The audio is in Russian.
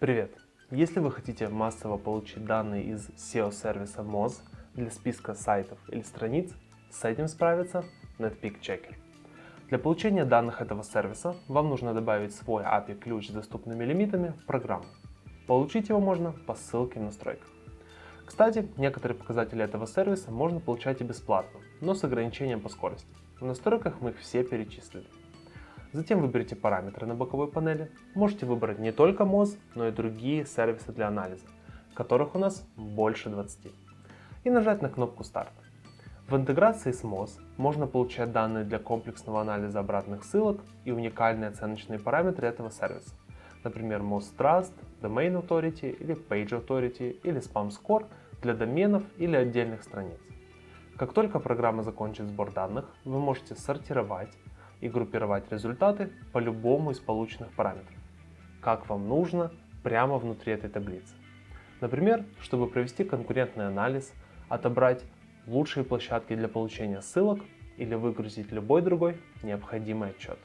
Привет! Если вы хотите массово получить данные из SEO-сервиса Moz для списка сайтов или страниц, с этим справится Netpeak Checker. Для получения данных этого сервиса вам нужно добавить свой API-ключ с доступными лимитами в программу. Получить его можно по ссылке в настройках. Кстати, некоторые показатели этого сервиса можно получать и бесплатно, но с ограничением по скорости. В настройках мы их все перечислили. Затем выберите параметры на боковой панели. Можете выбрать не только Moz, но и другие сервисы для анализа, которых у нас больше 20. И нажать на кнопку Старт. В интеграции с Moz можно получать данные для комплексного анализа обратных ссылок и уникальные оценочные параметры этого сервиса. Например, Moz Trust, Domain Authority или Page Authority или Spam Score для доменов или отдельных страниц. Как только программа закончит сбор данных, вы можете сортировать и группировать результаты по любому из полученных параметров, как вам нужно прямо внутри этой таблицы. Например, чтобы провести конкурентный анализ, отобрать лучшие площадки для получения ссылок или выгрузить любой другой необходимый отчет.